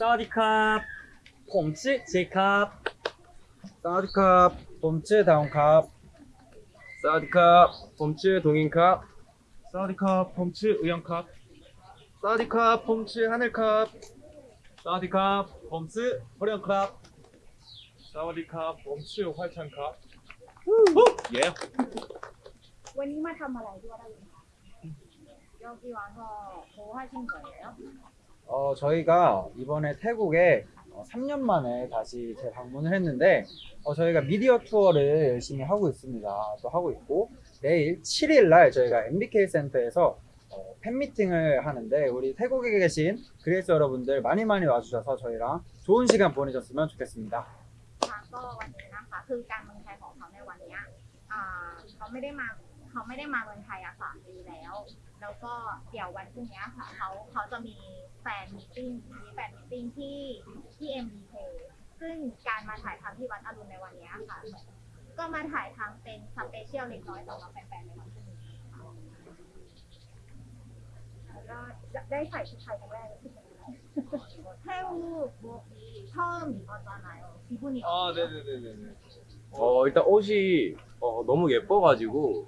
사와디캅 봄츠 제캅. 사와디캅 폼츠 다운캅. 사와디캅 폼츠 동인캅. 사와디캅 봄츠 의형캅. 사와디캅 폼츠 하늘캅. 사와디캅 폼츠 호령캅. 사와디캅 폼츠 활찬캅. 예. 원님은 한말 알고 하라고 여기 와서 뭐 하신 거예요? 어, 저희가 이번에 태국에 어, 3년 만에 다시 재방문을 했는데 어, 저희가 미디어 투어를 열심히 하고 있습니다. 또 하고 있고 내일 7일 날 저희가 MBK 센터에서 어, 팬미팅을 하는데 우리 태국에 계신 그레이스 여러분들 많이 많이 와주셔서 저희랑 좋은 시간 보내셨으면 좋겠습니다. ค่ะก็วันนี้นะคะ คือการเมืองไทยของเขาในวันเนี้ยอ่าเขาไม่ได้มา เขาไม่ได้มาเมืองไทยอะสามปีแล้ว แล้วก็เดี๋ยววันพรุ่งนี้ค่ะเขาเขาจะมีแฟนมิทติ้งมีแฟนมิทติ้งที่ที่ MBK ซึ่งการมาถ่ายทำที่วัดอรุณในวันเนี้ยค่ะ ก็มาถ่ายทำเป็นสเปเชียลเล็กน้อยสำหรับแฟนๆในวันพรุ่งนี้ค่ะแล้วก็ได้ใส่ชุดไทยครั้งแรกรู้สึกยังไงแค่รูปโบกี처음이거잖아요 기분이 아 어때요? 네네네네네 어 일단 옷이 어, 너무 예뻐가지고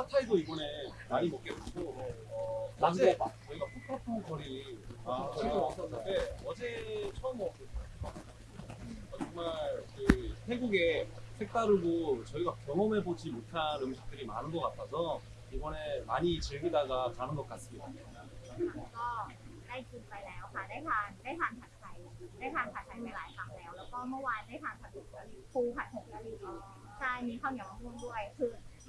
어, 핫타이도 이번에 많이 먹게 됐고 어, 어제 저희가 푸파푸 거리 아, 지금 왔었는데 어제 처음 먹었거든요. 어, 정말 그 태국의 색다르고 저희가 경험해보지 못한 음식들이 많은 것 같아서 이번에 많이 즐기다가 가는 것 같습니다. ก็ได้กินไปแล้วค่ะ ได้ทานได้ทานผัดไทย ได้ทานผัดไทยไปหลายครั้งแล้ว แล้วก็เมื่อวานได้ทานผัดผงกะหรี่ปูผัดผงกะหรี่ใช่ มีข้าวเหนียวมะม่วงด้วย คือ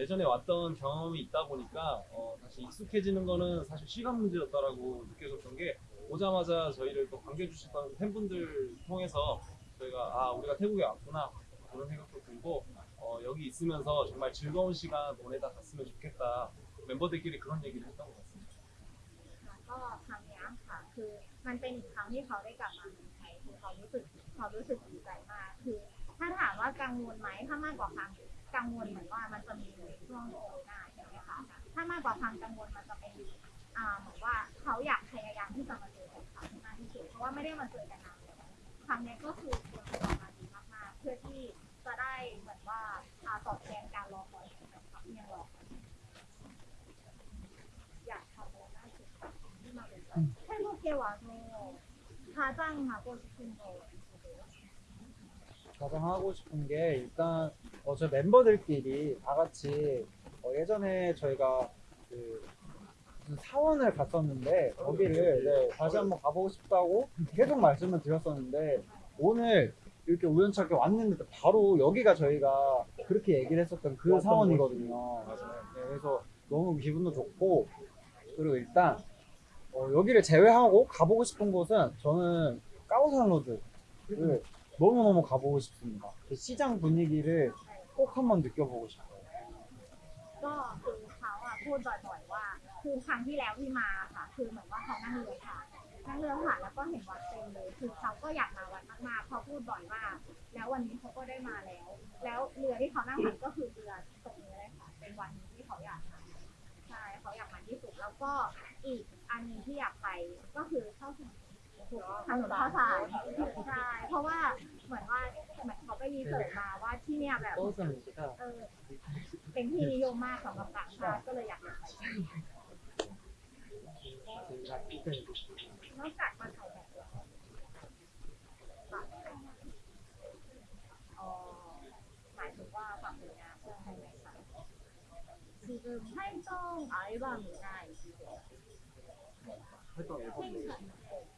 어, 예전에 왔던 경험이 있다 보니까 어, 다시 익숙해지는 거는 사실 시간 문제였다라고 느껴졌던 게 오자마자 저희를 또 반겨주셨던 팬분들 통해서 저희가 아 우리가 태국에 왔구나 그런 생각도 들고 어, 여기 있으면서 정말 즐거운 시간 보내다 갔으면 좋겠다 멤버들끼리 그런 얘기를 했던 것 같습니다. แล้วก็ครั้งเนี้ยค่ะ คือมันเป็นอีกครั้งที่เขาได้กลับมาเมืองไทยคือเขารู้สึกเขารู้สึกดีใจมาก คือ ถ้าถามว่ากังวลไหมถ้ามากกว่าความ กังวลเหมือนว่ามันจะมีช่วงโควิดใช่ไหมคะถ้ามากกว่าความกังวลมันจะเป็นอ่าเหมือนว่าเขาอยากพยายามที่จะมาเจอกันค่ะมากที่สุดเพราะว่าไม่ได้มาเจอกันนานแล้วครั้งเนี้ยก็คือควรจะออกมาดีมากๆ เพื่อที่จะได้เหมือนว่าอ่าตอบแทนการรอคอยของแฟนคลับที่ยังรอกันอยากทำอะไรมากที่สุดที่มาเป็นแค่ลูกเกวาโซ가장하고싶은거있으세요 가장 하고 싶은 게 일단 어, 저 멤버들끼리 다 같이 어, 예전에 저희가 그 무슨 사원을 갔었는데 거기를 네, 다시 한번 가보고 싶다고 계속 말씀을 드렸었는데 오늘 이렇게 우연찮게 왔는데 바로 여기가 저희가 그렇게 얘기를 했었던 그 사원이거든요. 네, 그래서 너무 기분도 좋고 그리고 일단 어, 여기를 제외하고 가보고 싶은 곳은 저는 까오산로드를 너무너무 가보고 싶습니다. 그 시장 분위기를 꼭 한번 느껴보고 싶어요. ก็คือเขาอะพูดบ่อยๆว่า คือครั้งที่แล้วที่มาค่ะ คือเหมือนว่าเขานั่งเรือผ่านนั่งเรือผ่านแล้วก็เห็นวัดเต็มเลย คือเขาก็อยากมาวัดมากๆเขาพูดบ่อยมาก แล้ววันนี้เขาก็ได้มาแล้ว แล้วเรือที่เขานั่งผ่านก็คือเรือตรงนี้เลยค่ะ เป็นวันนี้ที่เขาอยากมาใช่เขาอยากมาที่สุด แล้วก็อีกอันหนึงที่อยากไปก็คือเข้า ทางหลวงสายใช่เพราะว่าเหมือนว่าเหมือนเขาไปรีเสิร์ชมาว่าที่เนี่ยแบบเออเป็นที่นิยมมากสำหรับต่างชาติก็เลยอยากไปนอกจากมาถ่ายแบบหมายถึงว่าฝากผลงานใช่ไหมคะ지금활동앨범이나이렇게 활동 앨범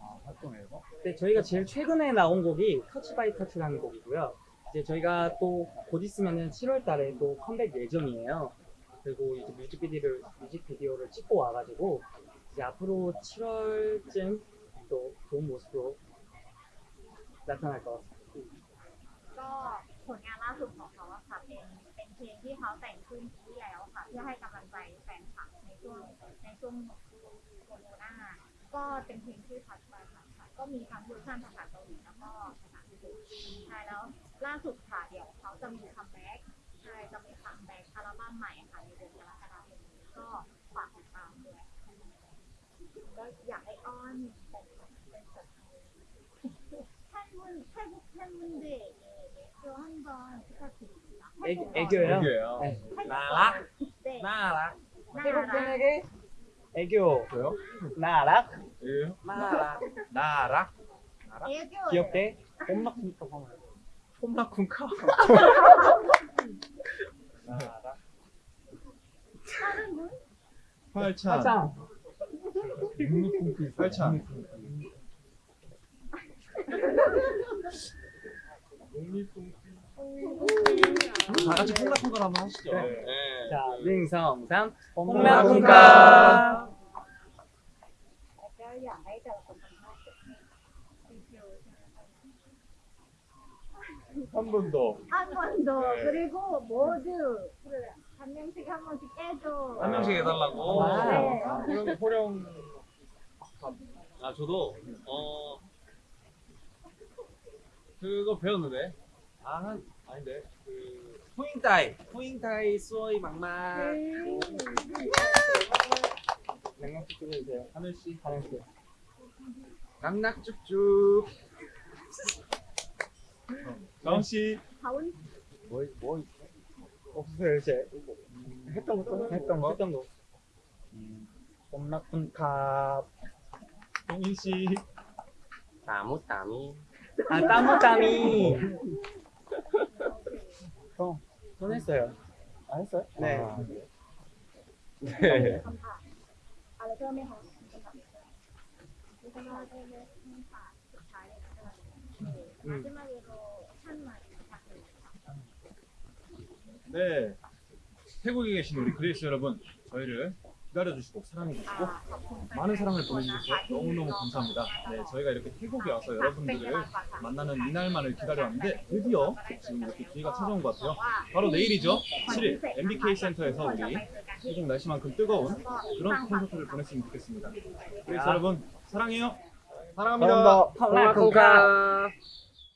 아, 활동 앨범? 네, 저희가 제일 최근에 나온 곡이 터치 바이 터치라는 곡이고요. 이제 저희가 또 곧 있으면은 7월 달에 또 컴백 예정이에요. 그리고 이제 뮤직비디오를, 뮤직비디오를 찍고 와가지고 이제 앞으로 7월쯤 또 좋은 모습으로 나타날 것 같습니다. ก็ผลงานล่าสุดของเขาอะค่ะเป็นเป็นเพลงที่เขาแต่งขึ้นปีที่แล้วค่ะเพื่อให้กำลังใจแฟนคลับในช่วงในช่วงโควิดก็ เป็นเพลงที่พัดไปค่ะค่ะ ก็มีทั้งเวอร์ชันภาษาเกาหลีแล้วก็ภาษาอังกฤษใช่แล้วล่าสุดค่ะเดี๋ยวเขาจะมีคัมแบ็กใช่จะมีคัมแบ็กอัลบั้มใหม่ค่ะในเดือนกรกฎาคมนี้ก็ฝากติดตามด้วยก็อยากให้อ้อนเป็นเป็นแบบ 팬분 태국 팬분들에게 애교 한번 부탁드립니다. 애, 애교요? 애교예요. 네. 나락. 네. 나락. 태국 나락. 팬에게 애교 저요? 나락 예. 나락. 나락. 애교. 귀엽게 홈락니까 하면 홈라쿤카. 분? 활찬. 화장 활찬. 다 같이 홈라쿤카 한번 하시죠. 네. 네. 자 능성삼 홈라쿤카. 한 번 더. 한 번 더. 네. 그리고 모두 한 명씩 한 번씩 깨줘. 한 명씩 해달라고. 네. 호령, 호령. 아, 저도, 어, 그거 배웠는데. 아, 한, 아닌데. 그, 후잉타이. 후잉타이 수어이 막막. 네. 냉면국 끓여주세요 하늘 씨. 하늘 씨 낙낙쭉쭉. 나온씨. 다운 뭐, 뭐 있어? 없어요 이제 했던 거 했던 거? 했던 거 홈라쿤카. 동인씨. 나무 땀이 아 따무따미 형, 전 했어요 안 했어요? 네. 아, คำถามอะไรเพิ่มไหมคะ 네. 태국에 계신 우리 그레이스 여러분, 저희를 기다려주시고 사랑해주시고 아, 많은 사랑을 보내주셔서 너무너무 감사합니다. 네, 저희가 이렇게 태국에 와서 여러분들을 만나는 이날만을 기다려왔는데 드디어 지금 이렇게 기회가 찾아온 것 같아요. 바로 내일이죠. 7일 MBK 센터에서 우리 태국 날씨만큼 뜨거운 그런 콘서트를 보냈으면 좋겠습니다. 그래서 여러분 사랑해요. 사랑합니다. 사랑합니다. ผมรักคุณครับ